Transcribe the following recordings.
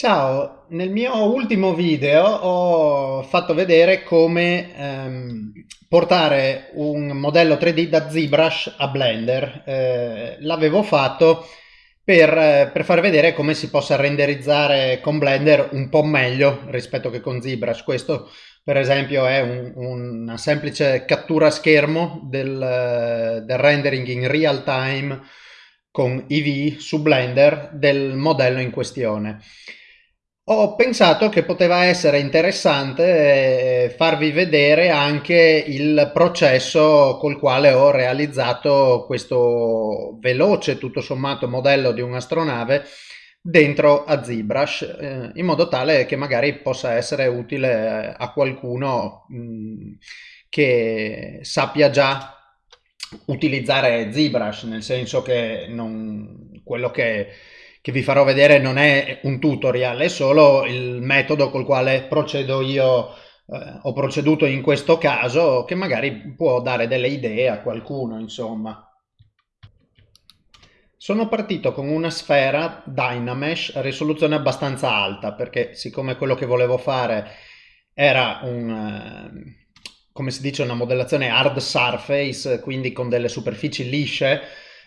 Ciao, nel mio ultimo video ho fatto vedere come ehm, portare un modello 3D da ZBrush a Blender. Eh, L'avevo fatto per, per far vedere come si possa renderizzare con Blender un po' meglio rispetto che con ZBrush. Questo per esempio è un, una semplice cattura schermo del, del rendering in real time con EV su Blender del modello in questione. Ho pensato che poteva essere interessante eh, farvi vedere anche il processo col quale ho realizzato questo veloce, tutto sommato, modello di un'astronave dentro a ZBrush, eh, in modo tale che magari possa essere utile a qualcuno mh, che sappia già utilizzare ZBrush, nel senso che non, quello che che vi farò vedere non è un tutorial, è solo il metodo col quale procedo io, eh, ho proceduto in questo caso, che magari può dare delle idee a qualcuno, insomma. Sono partito con una sfera Dynamesh a risoluzione abbastanza alta, perché siccome quello che volevo fare era un... Eh, come si dice, una modellazione hard surface, quindi con delle superfici lisce,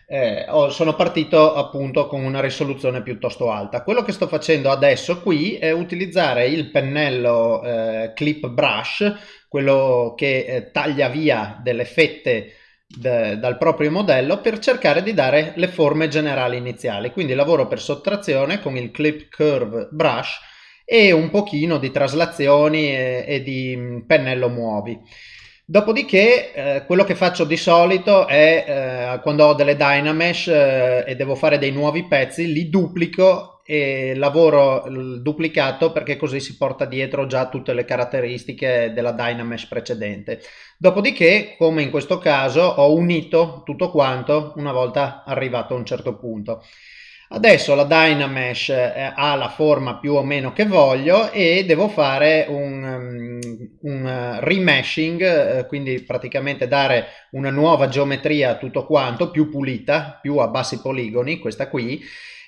eh, sono partito appunto con una risoluzione piuttosto alta. Quello che sto facendo adesso qui è utilizzare il pennello eh, Clip Brush, quello che eh, taglia via delle fette dal proprio modello per cercare di dare le forme generali iniziali. Quindi lavoro per sottrazione con il Clip Curve Brush e un pochino di traslazioni e, e di mm, pennello muovi. Dopodiché eh, quello che faccio di solito è eh, quando ho delle Dynamesh eh, e devo fare dei nuovi pezzi, li duplico e lavoro il duplicato perché così si porta dietro già tutte le caratteristiche della Dynamesh precedente. Dopodiché, come in questo caso, ho unito tutto quanto una volta arrivato a un certo punto. Adesso la Dynamesh eh, ha la forma più o meno che voglio e devo fare un, um, un remeshing, eh, quindi praticamente dare una nuova geometria a tutto quanto, più pulita, più a bassi poligoni, questa qui,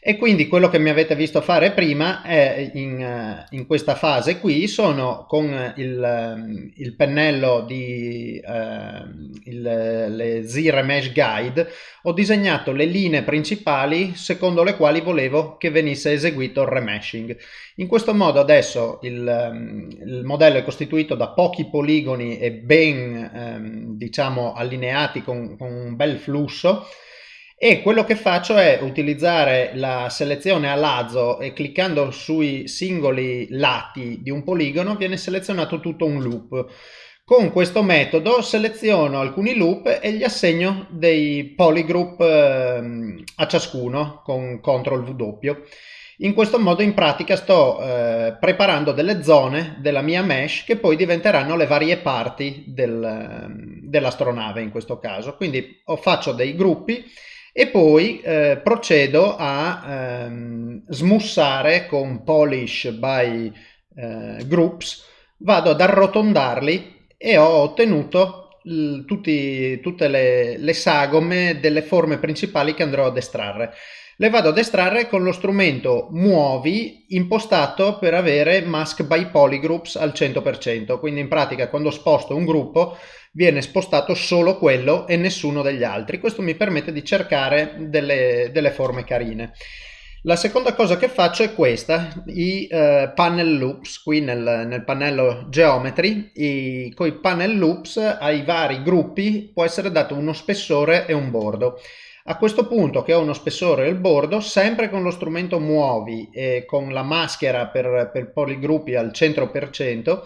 e quindi quello che mi avete visto fare prima è in, eh, in questa fase qui sono con il, ehm, il pennello di eh, il, le Z-Remesh Guide ho disegnato le linee principali secondo le quali volevo che venisse eseguito il remeshing in questo modo adesso il, ehm, il modello è costituito da pochi poligoni e ben ehm, diciamo allineati con, con un bel flusso e quello che faccio è utilizzare la selezione a lazzo e cliccando sui singoli lati di un poligono viene selezionato tutto un loop. Con questo metodo seleziono alcuni loop e gli assegno dei polygroup eh, a ciascuno con CTRL W. In questo modo in pratica sto eh, preparando delle zone della mia mesh che poi diventeranno le varie parti del, ehm, dell'astronave in questo caso. Quindi faccio dei gruppi e poi eh, procedo a ehm, smussare con polish by eh, groups, vado ad arrotondarli e ho ottenuto tutti, tutte le, le sagome delle forme principali che andrò ad estrarre. Le vado ad estrarre con lo strumento muovi impostato per avere mask by polygroups al 100%, quindi in pratica quando sposto un gruppo viene spostato solo quello e nessuno degli altri. Questo mi permette di cercare delle, delle forme carine. La seconda cosa che faccio è questa, i uh, panel loops, qui nel, nel pannello geometry, i, con i panel loops ai vari gruppi può essere dato uno spessore e un bordo. A questo punto che ho uno spessore il bordo, sempre con lo strumento muovi e con la maschera per, per poligruppi al 100%,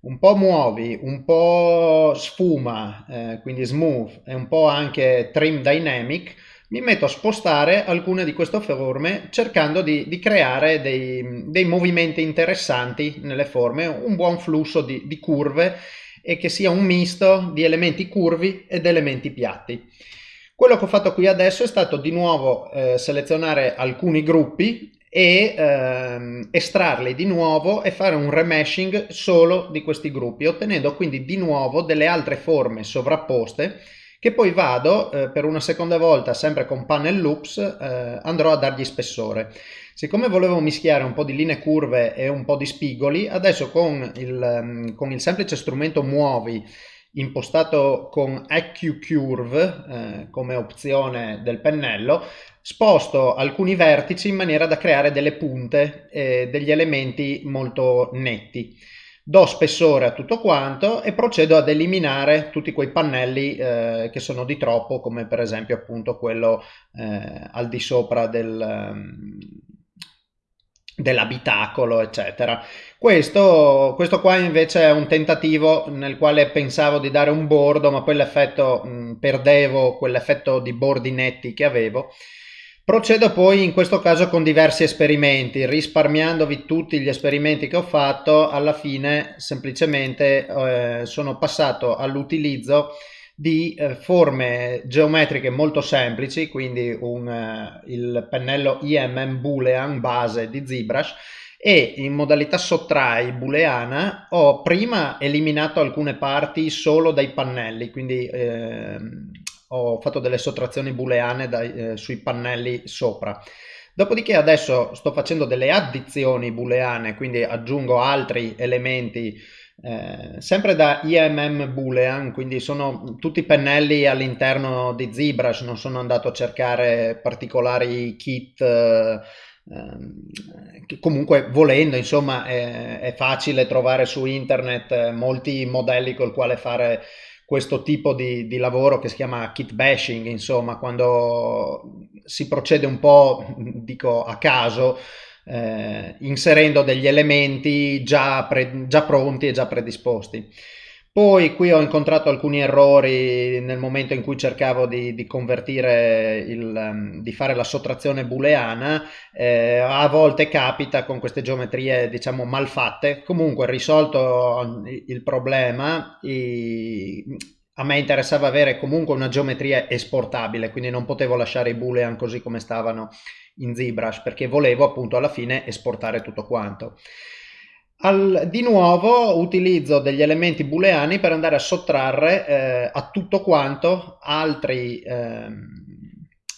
un po' muovi, un po' sfuma, eh, quindi smooth e un po' anche trim dynamic, mi metto a spostare alcune di queste forme cercando di, di creare dei, dei, movimenti interessanti nelle forme, un buon flusso di, di curve e che sia un misto di elementi curvi ed elementi piatti. Quello che ho fatto qui adesso è stato di nuovo eh, selezionare alcuni gruppi e ehm, estrarli di nuovo e fare un remeshing solo di questi gruppi, ottenendo quindi di nuovo delle altre forme sovrapposte che poi vado eh, per una seconda volta, sempre con panel loops, eh, andrò a dargli spessore. Siccome volevo mischiare un po' di linee curve e un po' di spigoli, adesso con il, mm, con il semplice strumento muovi impostato con EQ Curve eh, come opzione del pennello, sposto alcuni vertici in maniera da creare delle punte e degli elementi molto netti. Do spessore a tutto quanto e procedo ad eliminare tutti quei pannelli eh, che sono di troppo, come per esempio appunto quello eh, al di sopra del, um, dell'abitacolo, eccetera. Questo, questo, qua invece è un tentativo nel quale pensavo di dare un bordo, ma poi l'effetto perdevo quell'effetto di bordi netti che avevo. Procedo poi in questo caso con diversi esperimenti, risparmiandovi tutti gli esperimenti che ho fatto, alla fine semplicemente eh, sono passato all'utilizzo di eh, forme geometriche molto semplici, quindi un, eh, il pennello IMM Boolean base di ZBrush e in modalità sottrai booleana ho prima eliminato alcune parti solo dai pannelli, quindi eh, ho fatto delle sottrazioni booleane dai, eh, sui pannelli sopra. Dopodiché adesso sto facendo delle addizioni booleane, quindi aggiungo altri elementi eh, sempre da IMM Boolean, quindi sono tutti pennelli all'interno di ZBrush, non sono andato a cercare particolari kit, eh, che comunque volendo insomma è, è, facile trovare su internet eh, molti modelli col quale fare questo tipo di, di, lavoro che si chiama kit bashing, insomma, quando si procede un po', dico a caso, eh, inserendo degli elementi già, già pronti e già predisposti. Poi qui ho incontrato alcuni errori nel momento in cui cercavo di, di convertire, il, um, di fare la sottrazione booleana, eh, a volte capita con queste geometrie diciamo malfatte, comunque risolto il problema, i, a me interessava avere comunque una geometria esportabile, quindi non potevo lasciare i boolean così come stavano in ZBrush perché volevo appunto alla fine esportare tutto quanto. Al, di nuovo utilizzo degli elementi booleani per andare a sottrarre eh, a tutto quanto altri, eh,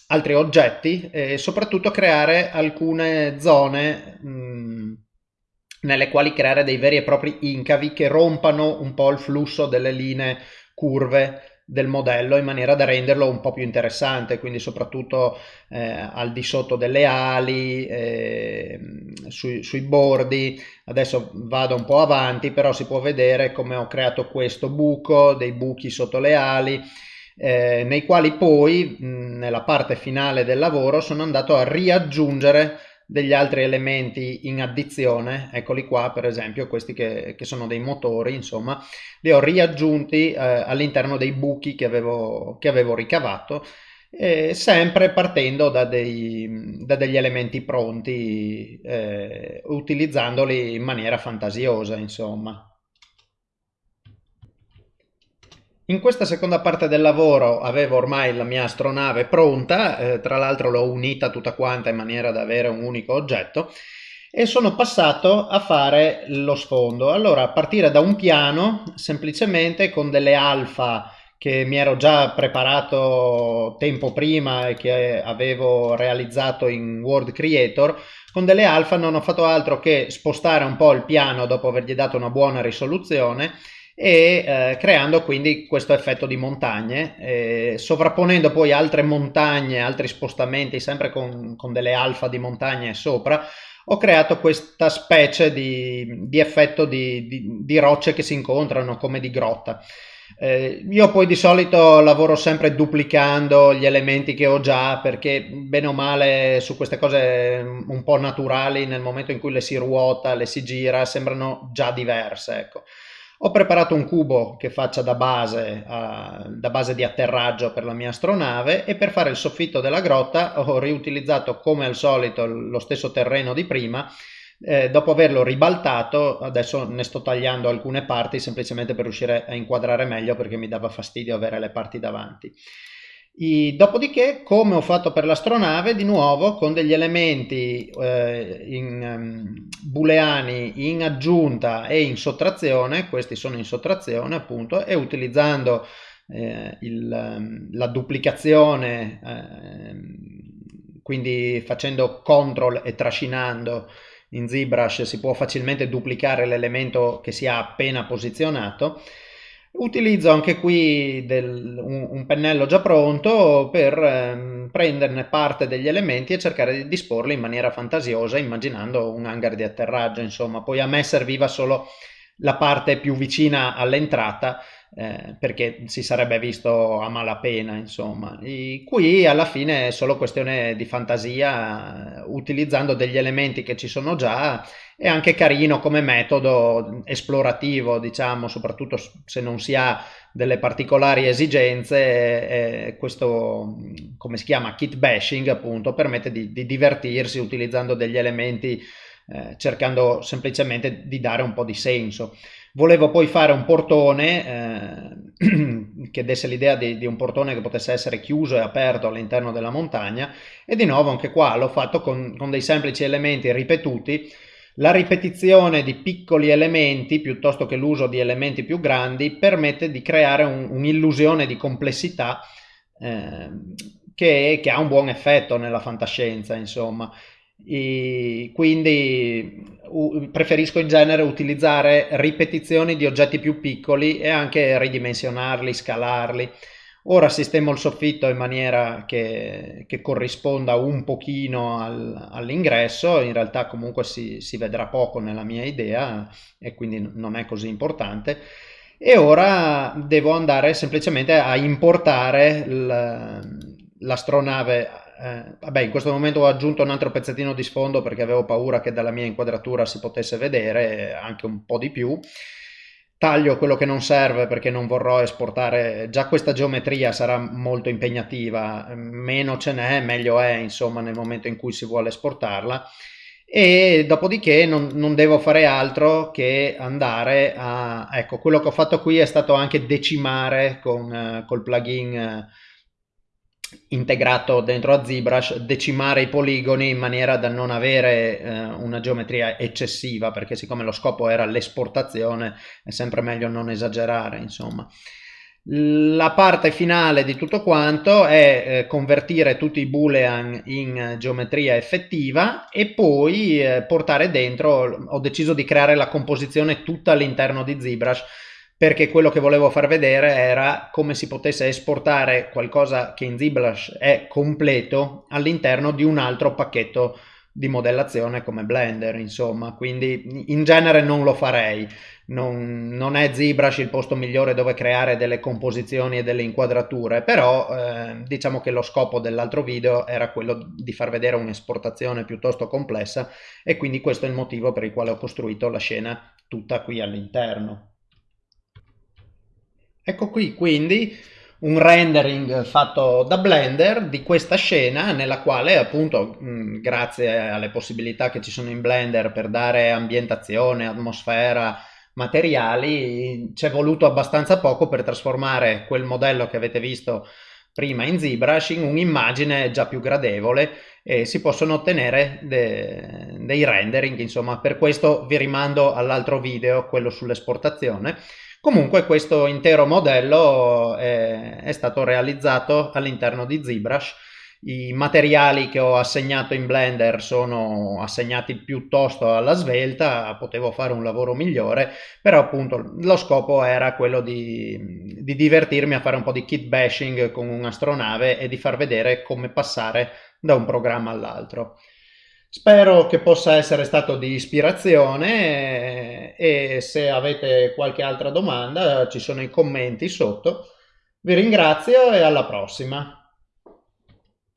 altri oggetti e soprattutto creare alcune zone mh, nelle quali creare dei veri e propri incavi che rompano un po' il flusso delle linee curve del modello in maniera da renderlo un po' più interessante, quindi soprattutto eh, al di sotto delle ali, eh, sui, sui, bordi. Adesso vado un po' avanti, però si può vedere come ho creato questo buco, dei buchi sotto le ali, eh, nei quali poi mh, nella parte finale del lavoro sono andato a riaggiungere degli altri elementi in addizione, eccoli qua per esempio, questi che, che sono dei motori, insomma, li ho riaggiunti eh, all'interno dei buchi che avevo, che avevo ricavato, eh, sempre partendo da, dei, da, degli elementi pronti, eh, utilizzandoli in maniera fantasiosa, insomma. In questa seconda parte del lavoro avevo ormai la mia astronave pronta, eh, tra l'altro l'ho unita tutta quanta in maniera da avere un unico oggetto e sono passato a fare lo sfondo. Allora, a partire da un piano, semplicemente con delle alfa che mi ero già preparato tempo prima e che avevo realizzato in Word Creator, con delle alfa non ho fatto altro che spostare un po' il piano dopo avergli dato una buona risoluzione e eh, creando quindi questo effetto di montagne, eh, sovrapponendo poi altre montagne, altri spostamenti, sempre con, con, delle alfa di montagne sopra, ho creato questa specie di, di effetto di, di, di, rocce che si incontrano come di grotta. Eh, io poi di solito lavoro sempre duplicando gli elementi che ho già perché bene o male su queste cose un po' naturali nel momento in cui le si ruota, le si gira, sembrano già diverse. Ecco. Ho preparato un cubo che faccia da base, uh, da base di atterraggio per la mia astronave e per fare il soffitto della grotta ho riutilizzato come al solito lo stesso terreno di prima. Eh, dopo averlo ribaltato adesso ne sto tagliando alcune parti semplicemente per riuscire a inquadrare meglio perché mi dava fastidio avere le parti davanti i, dopodiché, come ho fatto per l'astronave, di nuovo con degli elementi eh, in, um, booleani in aggiunta e in sottrazione, questi sono in sottrazione appunto, e utilizzando eh, il, ehm, la duplicazione, eh, quindi facendo control e trascinando in ZBrush si può facilmente duplicare l'elemento che si ha appena posizionato. Utilizzo anche qui del, un, un, pennello già pronto per ehm, prenderne parte degli elementi e cercare di disporli in maniera fantasiosa, immaginando un hangar di atterraggio, insomma. Poi a me serviva solo la parte più vicina all'entrata eh, perché si sarebbe visto a malapena insomma e qui alla fine è solo questione di fantasia utilizzando degli elementi che ci sono già è anche carino come metodo esplorativo diciamo soprattutto se non si ha delle particolari esigenze eh, questo come si chiama kit bashing appunto permette di, di divertirsi utilizzando degli elementi eh, cercando semplicemente di dare un po' di senso. Volevo poi fare un portone eh, che desse l'idea di, di, un portone che potesse essere chiuso e aperto all'interno della montagna e di nuovo anche qua l'ho fatto con, con dei semplici elementi ripetuti la ripetizione di piccoli elementi piuttosto che l'uso di elementi più grandi permette di creare un'illusione di complessità eh, che, che, ha un buon effetto nella fantascienza, insomma. E quindi preferisco in genere utilizzare ripetizioni di oggetti più piccoli e anche ridimensionarli, scalarli. Ora sistemo il soffitto in maniera che, che corrisponda un pochino al, all'ingresso, in realtà comunque si, si, vedrà poco nella mia idea e quindi non è così importante. E ora devo andare semplicemente a importare l'astronave eh, vabbè, in questo momento ho aggiunto un altro pezzettino di sfondo perché avevo paura che dalla mia inquadratura si potesse vedere anche un po' di più. Taglio quello che non serve perché non vorrò esportare, già questa geometria sarà molto impegnativa, meno ce n'è, meglio è insomma nel momento in cui si vuole esportarla e dopodiché non, non, devo fare altro che andare a ecco quello che ho fatto qui è stato anche decimare con uh, col plugin uh, integrato dentro a ZBrush decimare i poligoni in maniera da non avere eh, una geometria eccessiva perché siccome lo scopo era l'esportazione è sempre meglio non esagerare insomma. La parte finale di tutto quanto è eh, convertire tutti i boolean in geometria effettiva e poi eh, portare dentro ho deciso di creare la composizione tutta all'interno di ZBrush perché quello che volevo far vedere era come si potesse esportare qualcosa che in ZBrush è completo all'interno di un altro pacchetto di modellazione come Blender, insomma, quindi in genere non lo farei, non, non è ZBrush il posto migliore dove creare delle composizioni e delle inquadrature, però eh, diciamo che lo scopo dell'altro video era quello di far vedere un'esportazione piuttosto complessa e quindi questo è il motivo per il quale ho costruito la scena tutta qui all'interno. Ecco qui quindi un rendering fatto da Blender di questa scena nella quale appunto mh, grazie alle possibilità che ci sono in Blender per dare ambientazione, atmosfera, materiali ci è voluto abbastanza poco per trasformare quel modello che avete visto prima in ZBrush in un'immagine già più gradevole e si possono ottenere de dei rendering insomma. Per questo vi rimando all'altro video quello sull'esportazione Comunque questo intero modello è, è stato realizzato all'interno di ZBrush. I materiali che ho assegnato in Blender sono assegnati piuttosto alla svelta, potevo fare un lavoro migliore, però appunto lo scopo era quello di, di divertirmi a fare un po' di kit bashing con un'astronave e di far vedere come passare da un programma all'altro. Spero che possa essere stato di ispirazione e se avete qualche altra domanda ci sono i commenti sotto. Vi ringrazio e alla prossima.